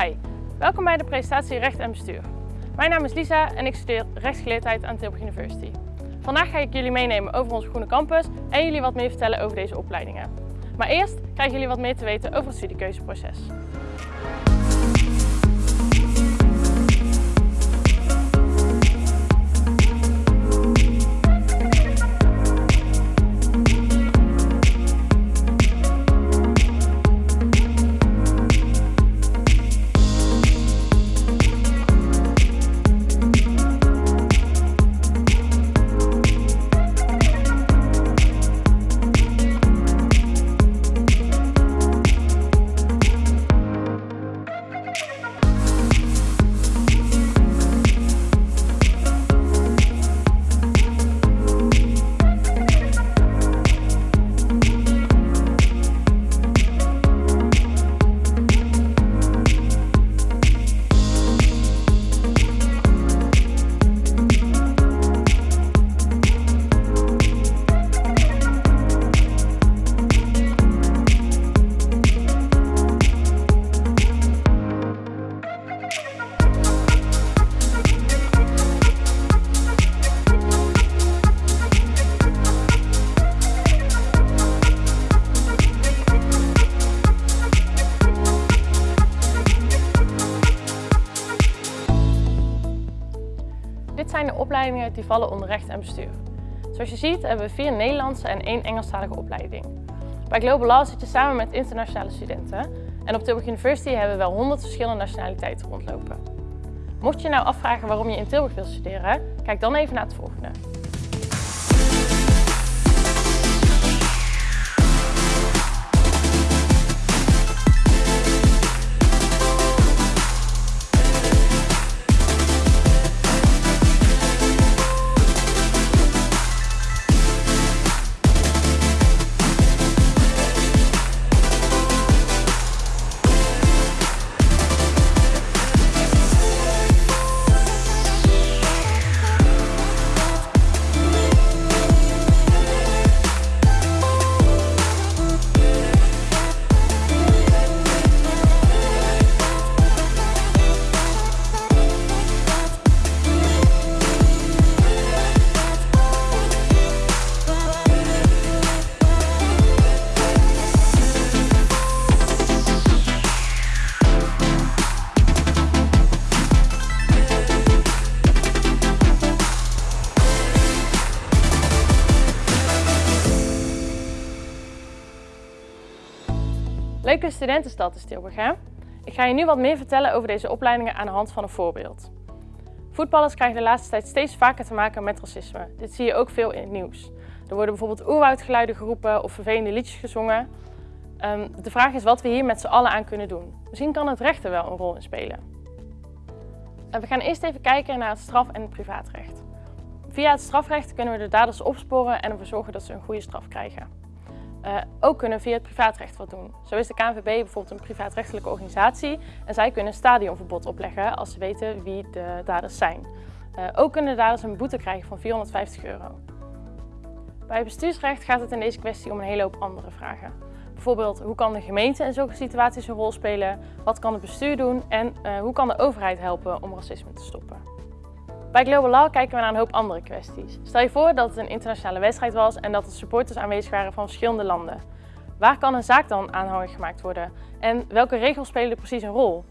Hi, welkom bij de presentatie Recht en Bestuur. Mijn naam is Lisa en ik studeer rechtsgeleerdheid aan Tilburg University. Vandaag ga ik jullie meenemen over onze groene campus en jullie wat meer vertellen over deze opleidingen. Maar eerst krijgen jullie wat meer te weten over het studiekeuzeproces. De opleidingen die vallen onder recht en bestuur. Zoals je ziet hebben we vier Nederlandse en één Engelstalige opleiding. Bij Global Law zit je samen met internationale studenten en op Tilburg University hebben we wel 100 verschillende nationaliteiten rondlopen. Mocht je nou afvragen waarom je in Tilburg wilt studeren, kijk dan even naar het volgende. Studentenstad is Tilburg? Ik ga je nu wat meer vertellen over deze opleidingen aan de hand van een voorbeeld. Voetballers krijgen de laatste tijd steeds vaker te maken met racisme. Dit zie je ook veel in het nieuws. Er worden bijvoorbeeld oerwoudgeluiden geroepen of vervelende liedjes gezongen. Ehm, de vraag is wat we hier met z'n allen aan kunnen doen. Misschien kan het recht er wel een rol in spelen. En we gaan eerst even kijken naar het straf- en het privaatrecht. Via het strafrecht kunnen we de daders opsporen en ervoor zorgen dat ze een goede straf krijgen. Uh, ook kunnen via het privaatrecht wat doen. Zo is de KNVB bijvoorbeeld een privaatrechtelijke organisatie en zij kunnen een stadionverbod opleggen als ze weten wie de daders zijn. Uh, ook kunnen de daders een boete krijgen van 450 euro. Bij bestuursrecht gaat het in deze kwestie om een hele hoop andere vragen. Bijvoorbeeld, hoe kan de gemeente in zulke situaties een rol spelen? Wat kan het bestuur doen? En uh, hoe kan de overheid helpen om racisme te stoppen? Bij Global Law kijken we naar een hoop andere kwesties. Stel je voor dat het een internationale wedstrijd was en dat er supporters aanwezig waren van verschillende landen. Waar kan een zaak dan aanhangig gemaakt worden? En welke regels spelen precies een rol?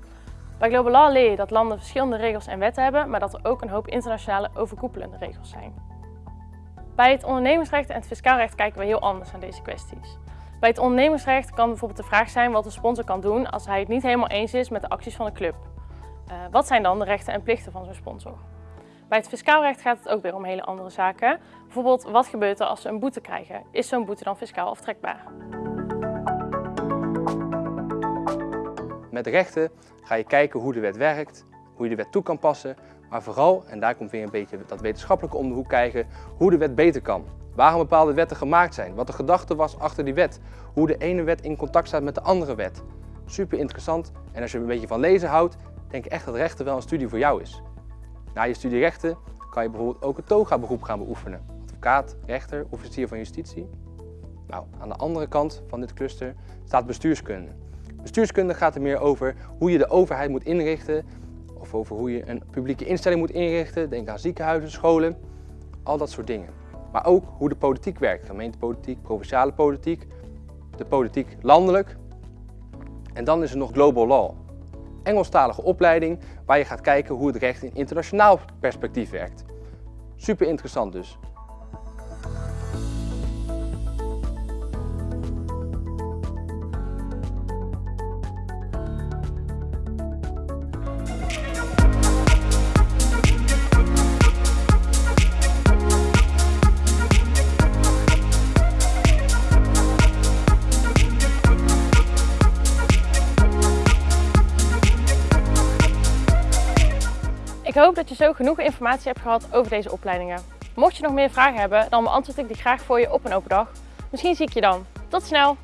Bij Global Law leer je dat landen verschillende regels en wetten hebben, maar dat er ook een hoop internationale overkoepelende regels zijn. Bij het ondernemingsrecht en het fiscaalrecht kijken we heel anders naar deze kwesties. Bij het ondernemingsrecht kan bijvoorbeeld de vraag zijn wat de sponsor kan doen als hij het niet helemaal eens is met de acties van de club. Uh, wat zijn dan de rechten en plichten van zo'n sponsor? Bij het fiscaal recht gaat het ook weer om hele andere zaken. Bijvoorbeeld, wat gebeurt er als ze een boete krijgen? Is zo'n boete dan fiscaal aftrekbaar? Met rechten ga je kijken hoe de wet werkt, hoe je de wet toe kan passen, maar vooral, en daar komt weer een beetje dat wetenschappelijke om kijken, hoe de wet beter kan. Waarom bepaalde wetten gemaakt zijn, wat de gedachte was achter die wet, hoe de ene wet in contact staat met de andere wet. Super interessant en als je een beetje van lezen houdt, denk ik echt dat rechten wel een studie voor jou is. Na je studie rechten kan je bijvoorbeeld ook het toga-beroep gaan beoefenen. Advocaat, rechter, officier van justitie. Nou, aan de andere kant van dit cluster staat bestuurskunde. Bestuurskunde gaat er meer over hoe je de overheid moet inrichten of over hoe je een publieke instelling moet inrichten. Denk aan ziekenhuizen, scholen, al dat soort dingen. Maar ook hoe de politiek werkt, gemeentepolitiek, provinciale politiek, de politiek landelijk. En dan is er nog Global Law, Engelstalige opleiding waar je gaat kijken hoe het recht in internationaal perspectief werkt. Super interessant dus. Ik hoop dat je zo genoeg informatie hebt gehad over deze opleidingen. Mocht je nog meer vragen hebben, dan beantwoord ik die graag voor je op een open dag. Misschien zie ik je dan. Tot snel!